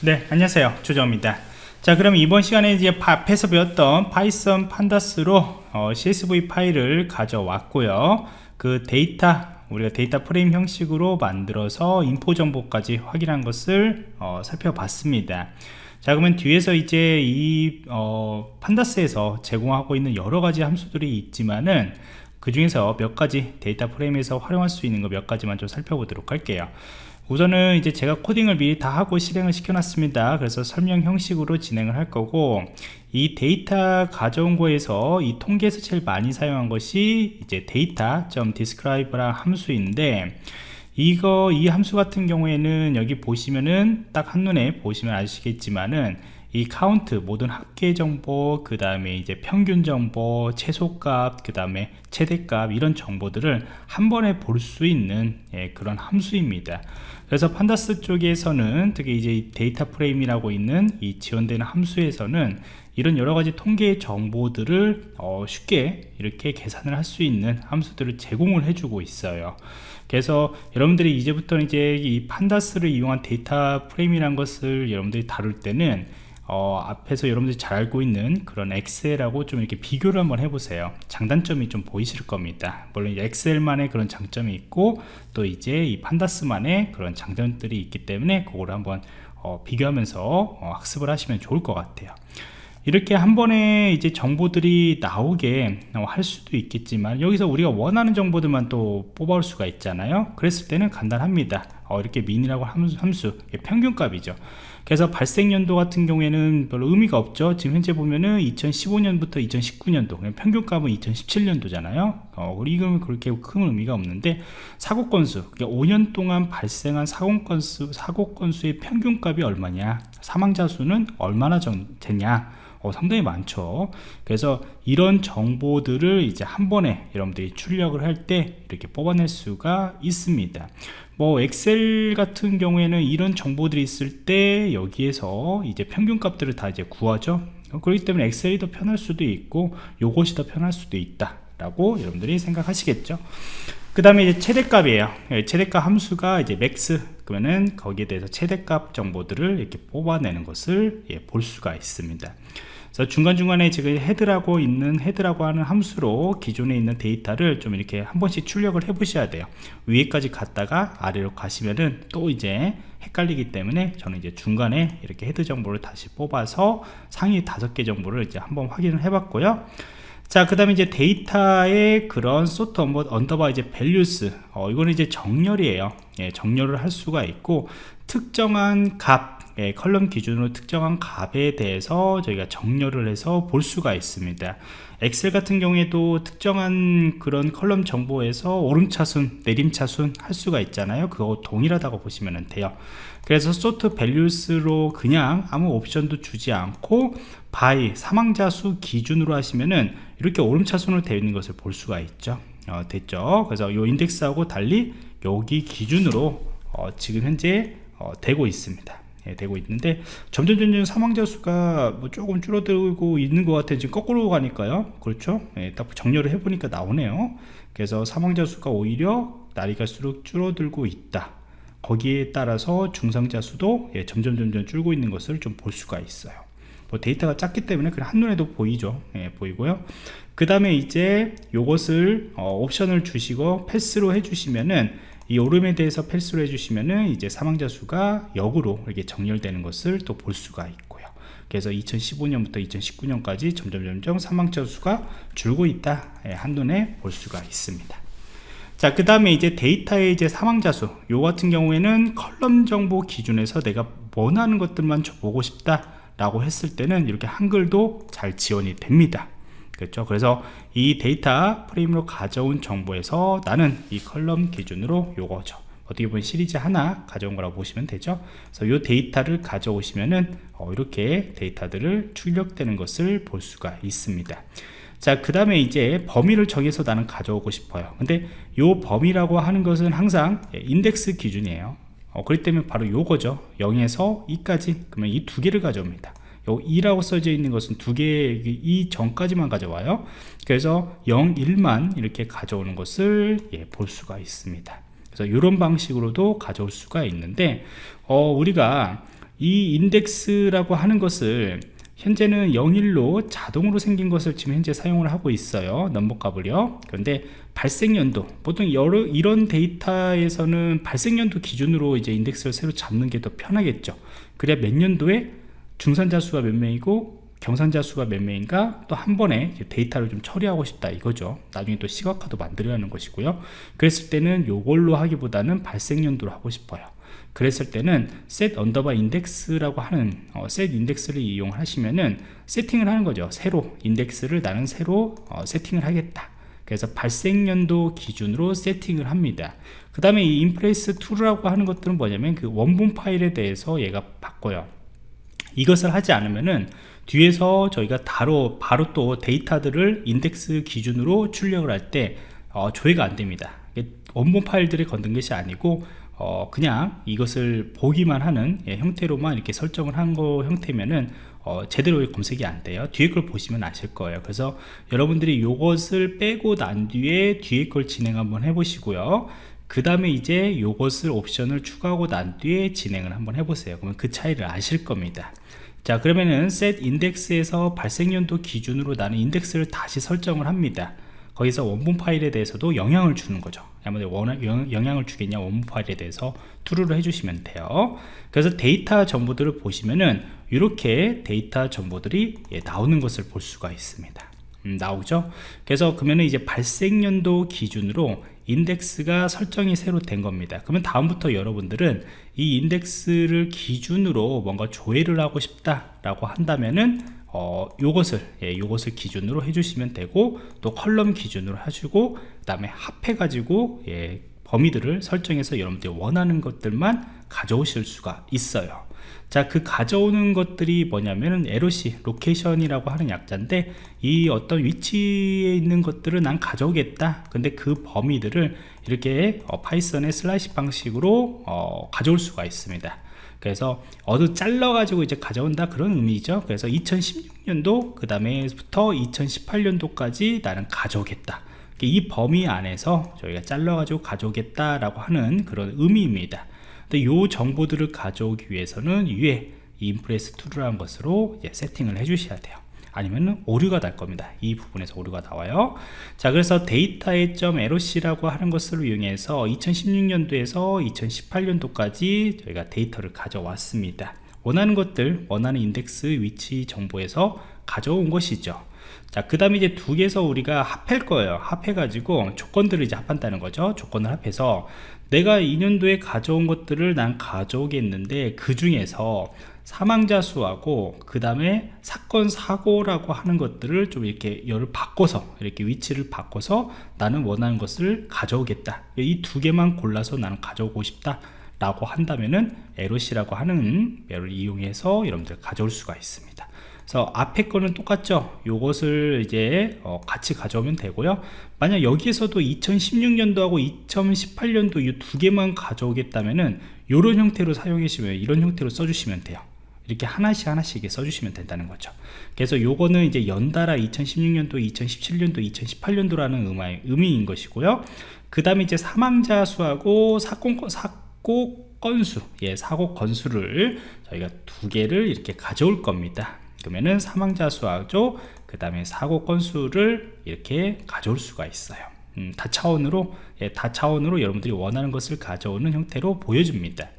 네 안녕하세요. 조정입니다. 자 그럼 이번 시간에 이제 앞에서 배웠던 파이썬 판다스로 어, csv 파일을 가져왔고요. 그 데이터 우리가 데이터 프레임 형식으로 만들어서 info 정보까지 확인한 것을 어, 살펴봤습니다. 자 그러면 뒤에서 이제 이 어, 판다스에서 제공하고 있는 여러가지 함수들이 있지만은 그 중에서 몇 가지 데이터 프레임에서 활용할 수 있는 거 몇 가지만 좀 살펴보도록 할게요 우선은 이제 제가 코딩을 미리 다 하고 실행을 시켜 놨습니다. 그래서 설명 형식으로 진행을 할 거고 이 데이터 가져온 거에서 이 통계에서 제일 많이 사용한 것이 이제 data.describe라는 함수인데 이거 이 함수 같은 경우에는 여기 보시면은 딱 한눈에 보시면 아시겠지만은 이 카운트 모든 합계 정보 그 다음에 이제 평균 정보 최소값 그 다음에 최대값 이런 정보들을 한 번에 볼 수 있는 예, 그런 함수입니다. 그래서 판다스 쪽에서는 특히 이제 데이터 프레임이라고 있는 이 지원되는 함수에서는 이런 여러가지 통계 정보들을 어, 쉽게 이렇게 계산을 할 수 있는 함수들을 제공을 해주고 있어요. 그래서 여러분들이 이제부터 이제 이 판다스를 이용한 데이터 프레임이라는 것을 여러분들이 다룰 때는 어, 앞에서 여러분들이 잘 알고 있는 그런 엑셀하고 좀 이렇게 비교를 한번 해보세요. 장단점이 좀 보이실 겁니다. 물론 엑셀만의 그런 장점이 있고 또 이제 이 판다스만의 그런 장점들이 있기 때문에 그거를 한번 어, 비교하면서 어, 학습을 하시면 좋을 것 같아요. 이렇게 한 번에 이제 정보들이 나오게 할 수도 있겠지만 여기서 우리가 원하는 정보들만 또 뽑아올 수가 있잖아요. 그랬을 때는 간단합니다 어, 이렇게 민이라고 함수, 평균값이죠. 그래서 발생 연도 같은 경우에는 별로 의미가 없죠. 지금 현재 보면은 2015년부터 2019년도 평균값은 2017년도잖아요. 어, 이건 그렇게 큰 의미가 없는데 사고 건수 5년 동안 발생한 사고 건수 사고 건수의 평균값이 얼마냐? 사망자 수는 얼마나 되냐 어, 상당히 많죠. 그래서 이런 정보들을 이제 한 번에 여러분들이 출력을 할 때 이렇게 뽑아낼 수가 있습니다. 뭐 엑셀 같은 경우에는 이런 정보들이 있을 때 여기에서 이제 평균 값들을 다 이제 구하죠. 그렇기 때문에 엑셀이 더 편할 수도 있고 요것이 더 편할 수도 있다 라고 여러분들이 생각하시겠죠 그 다음에 이제 최대값이에요. 예, 최대값 함수가 이제 max 그러면은 거기에 대해서 최대값 정보들을 이렇게 뽑아내는 것을 예, 볼 수가 있습니다. 그래서 중간중간에 지금 head라고 있는 head라고 하는 함수로 기존에 있는 데이터를 좀 이렇게 한 번씩 출력을 해 보셔야 돼요. 위에까지 갔다가 아래로 가시면은 또 이제 헷갈리기 때문에 저는 이제 중간에 이렇게 head 정보를 다시 뽑아서 상위 다섯 개 정보를 이제 한번 확인을 해 봤고요 자, 그 다음에 이제 데이터의 그런 sort underbar 이제 values. 어, 이거는 이제 정렬이에요. 예, 정렬을 할 수가 있고, 특정한 값, 예, column 기준으로 특정한 값에 대해서 저희가 정렬을 해서 볼 수가 있습니다. 엑셀 같은 경우에도 특정한 그런 column 정보에서 오름차순 내림차순 할 수가 있잖아요. 그거 동일하다고 보시면 돼요. 그래서 sort values로 그냥 아무 옵션도 주지 않고 by 사망자 수 기준으로 하시면은 이렇게 오름차순으로 되어 있는 것을 볼 수가 있죠. 어, 됐죠? 그래서 이 인덱스하고 달리 여기 기준으로 어, 지금 현재 어, 되고 있습니다. 예, 되고 있는데 점점 점점 사망자 수가 뭐 조금 줄어들고 있는 것 같아요. 지금 거꾸로 가니까요. 그렇죠? 예, 딱 정렬을 해보니까 나오네요. 그래서 사망자 수가 오히려 날이 갈수록 줄어들고 있다. 거기에 따라서 중상자 수도 예, 점점 점점 줄고 있는 것을 좀 볼 수가 있어요. 뭐 데이터가 작기 때문에 그냥 한눈에도 보이죠. 예, 보이고요. 그 다음에 이제 요것을 어, 옵션을 주시고 패스로 해주시면은 이 오름에 대해서 패스를 해주시면은 이제 사망자 수가 역으로 이렇게 정렬되는 것을 또 볼 수가 있고요. 그래서 2015년부터 2019년까지 점점 점점 사망자 수가 줄고 있다 예, 한눈에 볼 수가 있습니다. 자, 그 다음에 이제 데이터의 이제 사망자 수, 요 같은 경우에는 column 정보 기준에서 내가 원하는 것들만 보고 싶다 라고 했을 때는 이렇게 한글도 잘 지원이 됩니다. 그렇죠? 그래서 이 데이터 프레임으로 가져온 정보에서 나는 이 column 기준으로 요거죠. 어떻게 보면 시리즈 하나 가져온 거라고 보시면 되죠? 그래서 이 데이터를 가져오시면은 어, 이렇게 데이터들을 출력되는 것을 볼 수가 있습니다. 자그 다음에 이제 범위를 정해서 나는 가져오고 싶어요. 근데 이 범위라고 하는 것은 항상 인덱스 기준이에요. 어, 그렇기 때문에 바로 요거죠. 0에서 2까지. 그러면 이 두 개를 가져옵니다 요 2라고 써져 있는 것은 두 개, 이 전까지만 가져와요. 그래서 0, 1만 이렇게 가져오는 것을 예, 볼 수가 있습니다. 그래서 이런 방식으로도 가져올 수가 있는데, 어, 우리가 이 인덱스라고 하는 것을 현재는 01로 자동으로 생긴 것을 지금 현재 사용을 하고 있어요 넘버값을요 그런데 발생연도 보통 여러 이런 데이터에서는 발생연도 기준으로 이제 인덱스를 새로 잡는 게 더 편하겠죠 그래야 몇 년도에 중산자 수가 몇 명이고 경산자 수가 몇 명인가 또 한 번에 데이터를 좀 처리하고 싶다 이거죠. 나중에 또 시각화도 만들어야 하는 것이고요. 그랬을 때는 요걸로 하기보다는 발생연도로 하고 싶어요. 그랬을 때는 set 언더바 인덱스라고 하는 어, set index를 이용하시면은 세팅을 하는 거죠. 새로 인덱스를 나는 새로 어, 세팅을 하겠다. 그래서 발생연도 기준으로 세팅을 합니다. 그 다음에 이 inplace true라고 하는 것들은 뭐냐면 그 원본 파일에 대해서 얘가 바꿔요 이것을 하지 않으면은 뒤에서 저희가 바로 바로 또 데이터들을 인덱스 기준으로 출력을 할때 어, 조회가 안 됩니다. 원본 파일들이 건든 것이 아니고 어, 그냥 이것을 보기만 하는 예, 형태로만 이렇게 설정을 한 거 형태면은 어, 제대로 검색이 안 돼요. 뒤에 걸 보시면 아실 거예요. 그래서 여러분들이 이것을 빼고 난 뒤에 뒤에 걸 진행 한번 해 보시고요 그 다음에 이제 이것을 옵션을 추가하고 난 뒤에 진행을 한번 해보세요. 그러면 그 차이를 아실 겁니다. 자 그러면은 set index에서 발생연도 기준으로 나는 인덱스를 다시 설정을 합니다. 거기서 원본 파일에 대해서도 영향을 주는 거죠. 아무래도 영향을 주겠냐 원본 파일에 대해서 true를 해주시면 돼요. 그래서 데이터 정보들을 보시면은 이렇게 데이터 정보들이 예, 나오는 것을 볼 수가 있습니다. 음, 나오죠. 그래서 그러면 이제 발생연도 기준으로 인덱스가 설정이 새로 된 겁니다. 그러면 다음부터 여러분들은 이 인덱스를 기준으로 뭔가 조회를 하고 싶다 라고 한다면은 어, 요것을 예, 요것을 기준으로 해주시면 되고 또 column 기준으로 하시고 그 다음에 합해 가지고 예, 범위들을 설정해서 여러분들이 원하는 것들만 가져오실 수가 있어요 자 그 가져오는 것들이 뭐냐면은 LOC location이라고 하는 약자인데 이 어떤 위치에 있는 것들을 난 가져오겠다. 근데 그 범위들을 이렇게 어, 파이썬의 slicing 방식으로 어, 가져올 수가 있습니다. 그래서 어느 잘라 가지고 이제 가져온다 그런 의미죠. 그래서 2016년도 그 다음에부터 2018년도까지 나는 가져오겠다. 이 범위 안에서 저희가 잘라 가지고 가져오겠다 라고 하는 그런 의미입니다 근데 이 정보들을 가져오기 위해서는 위에 inplace True라는 것으로 세팅을 해 주셔야 돼요. 아니면 오류가 날 겁니다. 이 부분에서 오류가 나와요. 자 그래서 데이터의 .loc라고 하는 것을 이용해서 2016년도에서 2018년도까지 저희가 데이터를 가져왔습니다. 원하는 것들 원하는 인덱스 위치 정보에서 가져온 것이죠 자, 그 다음에 이제 두 개에서 우리가 합할 거예요. 합해가지고 조건들을 이제 합한다는 거죠. 조건을 합해서 내가 2년도에 가져온 것들을 난 가져오겠는데 그 중에서 사망자 수하고 그 다음에 사건 사고라고 하는 것들을 좀 이렇게 열을 바꿔서 이렇게 위치를 바꿔서 나는 원하는 것을 가져오겠다 이 두 개만 골라서 나는 가져오고 싶다 라고 한다면은 LOC라고 하는 배를 이용해서 여러분들 가져올 수가 있습니다 그래서 앞에 거는 똑같죠? 요것을 이제 어 같이 가져오면 되고요. 만약 여기에서도 2016년도하고 2018년도 이 두 개만 가져오겠다면은 이런 형태로 사용하시면 이런 형태로 써주시면 돼요. 이렇게 하나씩 하나씩 써주시면 된다는 거죠. 그래서 요거는 이제 연달아 2016년도 2017년도 2018년도라는 의미인 것이고요. 그 다음에 이제 사망자 수하고 사건 사고 건수 예 사고 건수를 저희가 두 개를 이렇게 가져올 겁니다 그러면은 사망자 수하고 그 다음에 사고 건수를 이렇게 가져올 수가 있어요. 음, 다차원으로 예, 다차원으로 여러분들이 원하는 것을 가져오는 형태로 보여줍니다.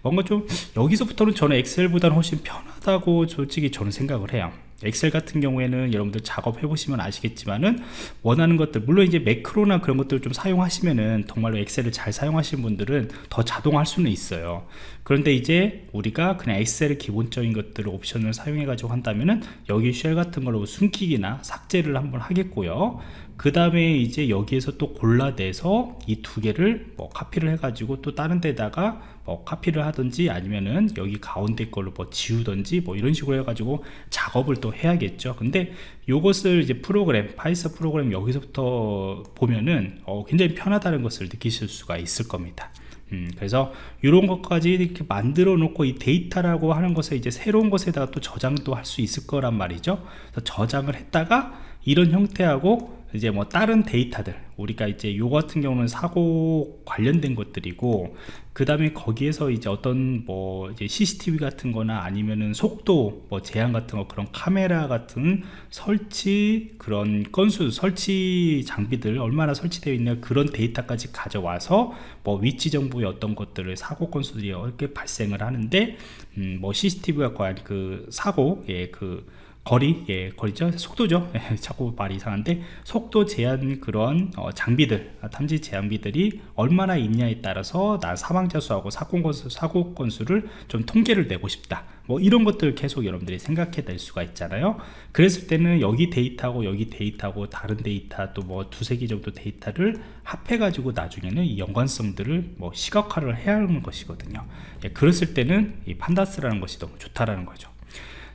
뭔가 좀 여기서부터는 저는 엑셀보다는 훨씬 편하다고 솔직히 저는 생각을 해요 엑셀 같은 경우에는 여러분들 작업해 보시면 아시겠지만은 원하는 것들 물론 이제 매크로나 그런 것들을 좀 사용하시면은 정말로 엑셀을 잘 사용하시는 분들은 더 자동할 수는 있어요. 그런데 이제 우리가 그냥 엑셀의 기본적인 것들을 옵션을 사용해 가지고 한다면은 엑셀 같은 걸로 숨기기나 삭제를 한번 하겠고요 그 다음에 이제 여기에서 또 골라내서 이 두 개를 뭐 카피를 해 가지고 또 다른 데다가 뭐 카피를 하든지 아니면은 여기 가운데 걸로 뭐 지우든지 뭐 이런 식으로 해가지고 작업을 또 해야겠죠. 근데 요것을 이제 프로그램 파이썬 프로그램 여기서부터 보면은 어, 굉장히 편하다는 것을 느끼실 수가 있을 겁니다. 음, 그래서 이런 것까지 이렇게 만들어 놓고 이 데이터라고 하는 것에 이제 새로운 것에다가 또 저장도 할 수 있을 거란 말이죠. 저장을 했다가 이런 형태하고 이제 뭐 다른 데이터들 우리가 이제 요 같은 경우는 사고 관련된 것들이고 그 다음에 거기에서 이제 어떤 뭐 이제 CCTV 같은 거나 아니면은 속도 뭐 제한 같은 거 그런 카메라 같은 설치 그런 건수 설치 장비들 얼마나 설치되어 있냐 그런 데이터까지 가져와서 뭐 위치 정보의 어떤 것들을 사고 건수들이 이렇게 발생을 하는데 음 뭐 CCTV가 과연 그 사고 예그 거리, 예, 거리죠. 속도죠. 예, 자꾸 말이 이상한데 속도 제한 그런 어, 장비들, 아, 탐지 제한비들이 얼마나 있냐에 따라서 나 사망자 수하고 사고 건수, 사고 건수를 좀 통계를 내고 싶다. 뭐 이런 것들 계속 여러분들이 생각해 낼 수가 있잖아요. 그랬을 때는 여기 데이터하고 여기 데이터하고 다른 데이터 또 뭐 두세 개 정도 데이터를 합해 가지고 나중에는 이 연관성들을 뭐 시각화를 해야 하는 것이거든요. 예, 그랬을 때는 이 Pandas라는 것이 너무 좋다라는 거죠.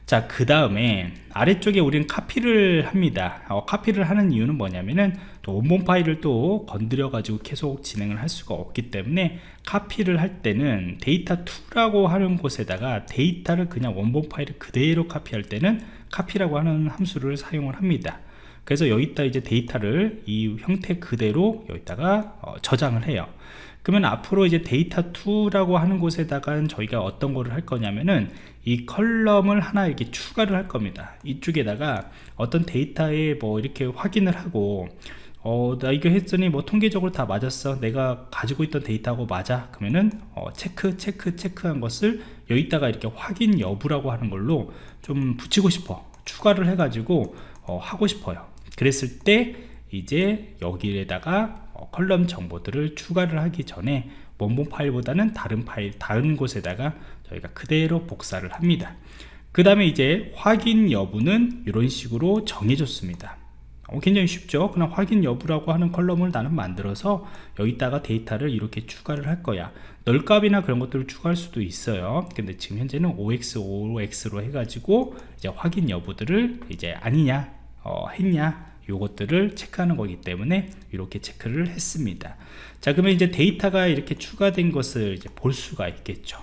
자 그 다음에 아래쪽에 우리는 카피를 합니다. 어, 카피를 하는 이유는 뭐냐면은 또 원본 파일을 또 건드려 가지고 계속 진행을 할 수가 없기 때문에 카피를 할 때는 데이터 2라고 하는 곳에다가 데이터를 그냥 원본 파일을 그대로 카피할 때는 카피라고 하는 함수를 사용을 합니다. 그래서 여기다 이제 데이터를 이 형태 그대로 여기다가 어, 저장을 해요 그러면 앞으로 이제 데이터 2라고 하는 곳에다가 저희가 어떤 거를 할 거냐면은 이 column을 하나 이렇게 추가를 할 겁니다. 이쪽에다가 어떤 데이터에 뭐 이렇게 확인을 하고 어, 나 이거 했더니 뭐 통계적으로 다 맞았어. 내가 가지고 있던 데이터하고 맞아. 그러면은 어, 체크 체크 체크한 것을 여기다가 이렇게 확인 여부라고 하는 걸로 좀 붙이고 싶어. 추가를 해 가지고 어, 하고 싶어요. 그랬을 때 이제 여기에다가 어, column 정보들을 추가를 하기 전에 원본 파일보다는 다른 파일 다른 곳에다가 저희가 그대로 복사를 합니다. 그 다음에 이제 확인 여부는 이런 식으로 정해줬습니다. 어, 굉장히 쉽죠? 그냥 확인 여부라고 하는 column을 나는 만들어서 여기다가 데이터를 이렇게 추가를 할 거야. null값이나 그런 것들을 추가할 수도 있어요. 근데 지금 현재는 OX, OX로 해가지고 이제 확인 여부들을 이제 아니냐 어, 했냐 요것들을 체크하는 거기 때문에 이렇게 체크를 했습니다. 자 그러면 이제 데이터가 이렇게 추가된 것을 이제 볼 수가 있겠죠.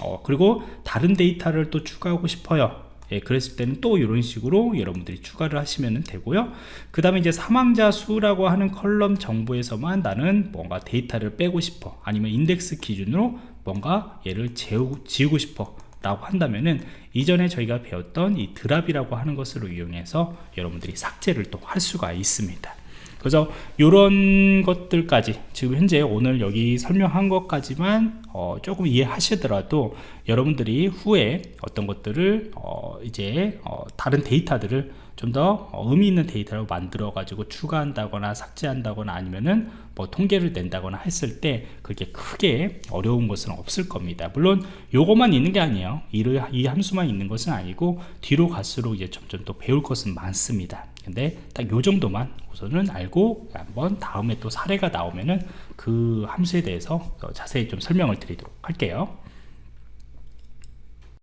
어, 그리고 다른 데이터를 또 추가하고 싶어요. 예, 그랬을 때는 또 이런 식으로 여러분들이 추가를 하시면 되고요. 그 다음에 이제 사망자 수라고 하는 column 정보에서만 나는 뭔가 데이터를 빼고 싶어. 아니면 인덱스 기준으로 뭔가 얘를 재우, 지우고 싶어 라고 한다면은 이전에 저희가 배웠던 이 드랍이라고 하는 것으로 이용해서 여러분들이 삭제를 또 할 수가 있습니다. 그래서 이런 것들까지 지금 현재 오늘 여기 설명한 것까지만 어, 조금 이해하시더라도 여러분들이 후에 어떤 것들을 어, 이제 어, 다른 데이터들을 좀더 어, 의미 있는 데이터를 만들어 가지고 추가한다거나 삭제한다거나 아니면은 뭐 통계를 낸다거나 했을 때 그게 크게 어려운 것은 없을 겁니다. 물론 요것만 있는 게 아니에요. 이 함수만 있는 것은 아니고 뒤로 갈수록 이제 점점 또 배울 것은 많습니다. 근데 딱 요 정도만 우선은 알고 한번 다음에 또 사례가 나오면은 그 함수에 대해서 자세히 좀 설명을 드리도록 할게요